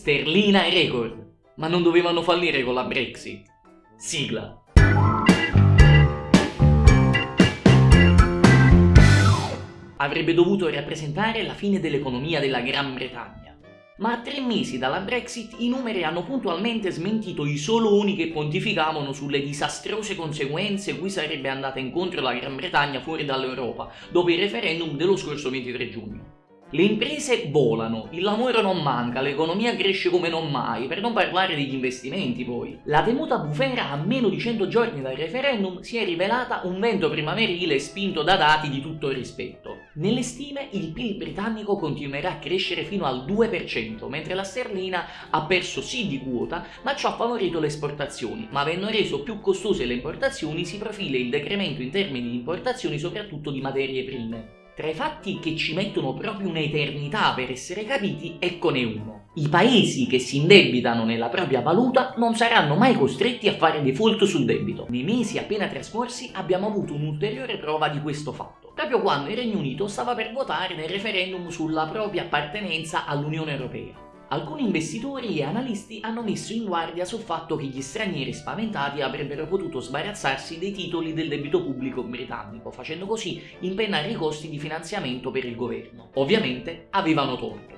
sterlina record. Ma non dovevano fallire con la Brexit. Sigla. Avrebbe dovuto rappresentare la fine dell'economia della Gran Bretagna. Ma a tre mesi dalla Brexit i numeri hanno puntualmente smentito i soloni che pontificavano sulle disastrose conseguenze cui sarebbe andata incontro la Gran Bretagna fuori dall'Europa dopo il referendum dello scorso 23 giugno. Le imprese volano, il lavoro non manca, l'economia cresce come non mai, per non parlare degli investimenti poi. La temuta bufera a meno di 100 giorni dal referendum si è rivelata un vento primaverile spinto da dati di tutto rispetto. Nelle stime il PIL britannico continuerà a crescere fino al 2%, mentre la sterlina ha perso sì di quota, ma ciò ha favorito le esportazioni, ma avendo reso più costose le importazioni si profila il decremento in termini di importazioni soprattutto di materie prime. Tra i fatti che ci mettono proprio un'eternità per essere capiti, eccone uno. I paesi che si indebitano nella propria valuta non saranno mai costretti a fare default sul debito. Nei mesi appena trascorsi abbiamo avuto un'ulteriore prova di questo fatto, proprio quando il Regno Unito stava per votare nel referendum sulla propria appartenenza all'Unione Europea. Alcuni investitori e analisti hanno messo in guardia sul fatto che gli stranieri spaventati avrebbero potuto sbarazzarsi dei titoli del debito pubblico britannico, facendo così impennare i costi di finanziamento per il governo. Ovviamente avevano torto.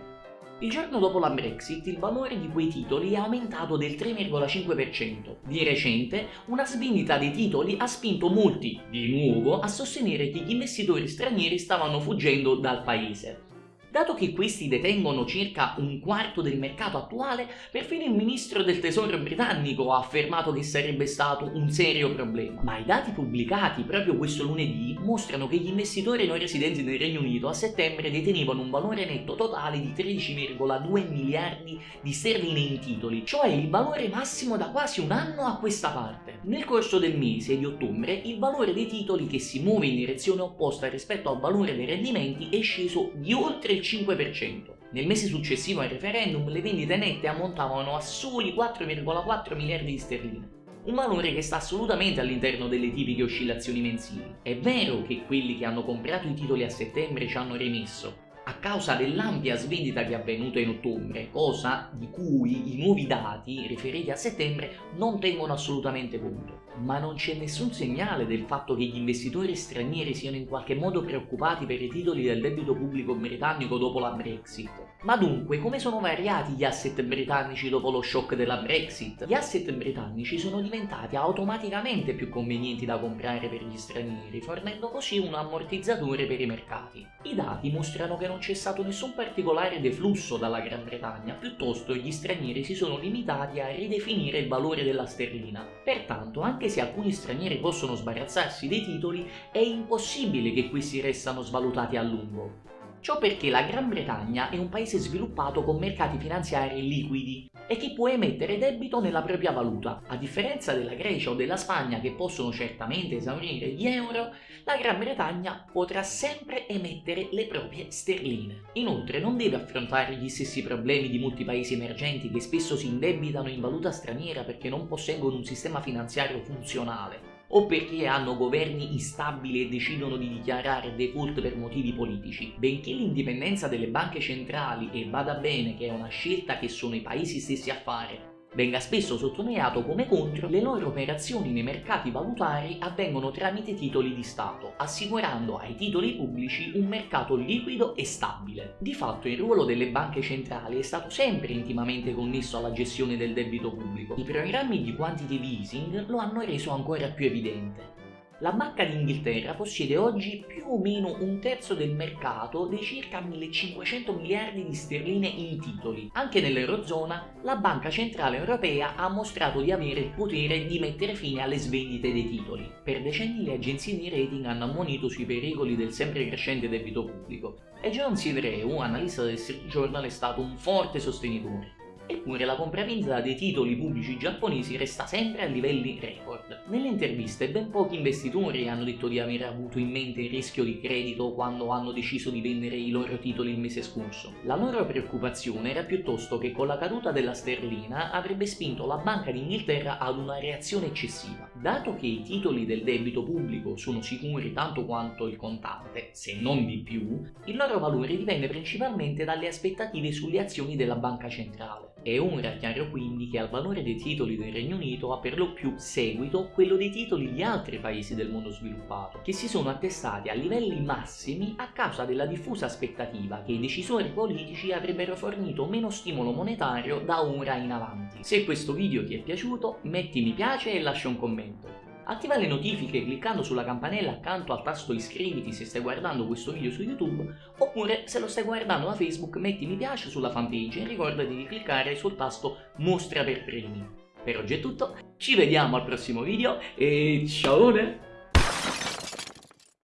Il giorno dopo la Brexit il valore di quei titoli è aumentato del 3,5%. Di recente una svendita dei titoli ha spinto molti, di nuovo, a sostenere che gli investitori stranieri stavano fuggendo dal paese. Dato che questi detengono circa un quarto del mercato attuale, perfino il ministro del tesoro britannico ha affermato che sarebbe stato un serio problema. Ma i dati pubblicati proprio questo lunedì mostrano che gli investitori non residenti nel Regno Unito a settembre detenevano un valore netto totale di 13,2 miliardi di sterline in titoli, cioè il valore massimo da quasi un anno a questa parte. Nel corso del mese di ottobre il valore dei titoli che si muove in direzione opposta rispetto al valore dei rendimenti è sceso di oltre il 5%. Nel mese successivo al referendum le vendite nette ammontavano a soli 4,4 miliardi di sterline. Un valore che sta assolutamente all'interno delle tipiche oscillazioni mensili. È vero che quelli che hanno comprato i titoli a settembre ci hanno rimesso, a causa dell'ampia svendita che è avvenuta in ottobre, cosa di cui i nuovi dati riferiti a settembre non tengono assolutamente conto. Ma non c'è nessun segnale del fatto che gli investitori stranieri siano in qualche modo preoccupati per i titoli del debito pubblico britannico dopo la Brexit. Ma dunque, come sono variati gli asset britannici dopo lo shock della Brexit? Gli asset britannici sono diventati automaticamente più convenienti da comprare per gli stranieri, fornendo così un ammortizzatore per i mercati. I dati mostrano che non c'è stato nessun particolare deflusso dalla Gran Bretagna, piuttosto gli stranieri si sono limitati a ridefinire il valore della sterlina. Pertanto, anche se alcuni stranieri possono sbarazzarsi dei titoli, è impossibile che questi restano svalutati a lungo. Ciò perché la Gran Bretagna è un paese sviluppato con mercati finanziari liquidi e che può emettere debito nella propria valuta. A differenza della Grecia o della Spagna che possono certamente esaurire gli euro, la Gran Bretagna potrà sempre emettere le proprie sterline. Inoltre non deve affrontare gli stessi problemi di molti paesi emergenti che spesso si indebitano in valuta straniera perché non posseggono un sistema finanziario funzionale o perché hanno governi instabili e decidono di dichiarare default per motivi politici. Benché l'indipendenza delle banche centrali, e vada bene che è una scelta che sono i paesi stessi a fare, Venga spesso sottolineato come contro le loro operazioni nei mercati valutari avvengono tramite titoli di Stato, assicurando ai titoli pubblici un mercato liquido e stabile. Di fatto il ruolo delle banche centrali è stato sempre intimamente connesso alla gestione del debito pubblico. I programmi di quantitative easing lo hanno reso ancora più evidente. La Banca d'Inghilterra possiede oggi più o meno un terzo del mercato dei circa 1500 miliardi di sterline in titoli. Anche nell'Eurozona la Banca Centrale Europea ha mostrato di avere il potere di mettere fine alle svendite dei titoli. Per decenni le agenzie di rating hanno ammonito sui pericoli del sempre crescente debito pubblico e John Sidreu, analista del Street Journal, è stato un forte sostenitore. Eppure la compravendita dei titoli pubblici giapponesi resta sempre a livelli record. Nelle interviste ben pochi investitori hanno detto di aver avuto in mente il rischio di credito quando hanno deciso di vendere i loro titoli il mese scorso. La loro preoccupazione era piuttosto che con la caduta della sterlina avrebbe spinto la Banca d'Inghilterra ad una reazione eccessiva. Dato che i titoli del debito pubblico sono sicuri tanto quanto il contante, se non di più, il loro valore dipende principalmente dalle aspettative sulle azioni della banca centrale. È ora chiaro quindi che al valore dei titoli del Regno Unito ha per lo più seguito quello dei titoli di altri paesi del mondo sviluppato, che si sono attestati a livelli massimi a causa della diffusa aspettativa che i decisori politici avrebbero fornito meno stimolo monetario da ora in avanti. Se questo video ti è piaciuto metti mi piace e lascia un commento. Attiva le notifiche cliccando sulla campanella accanto al tasto iscriviti se stai guardando questo video su YouTube oppure se lo stai guardando da Facebook metti mi piace sulla fanpage e ricordati di cliccare sul tasto mostra per primi. Per oggi è tutto, ci vediamo al prossimo video e ciao!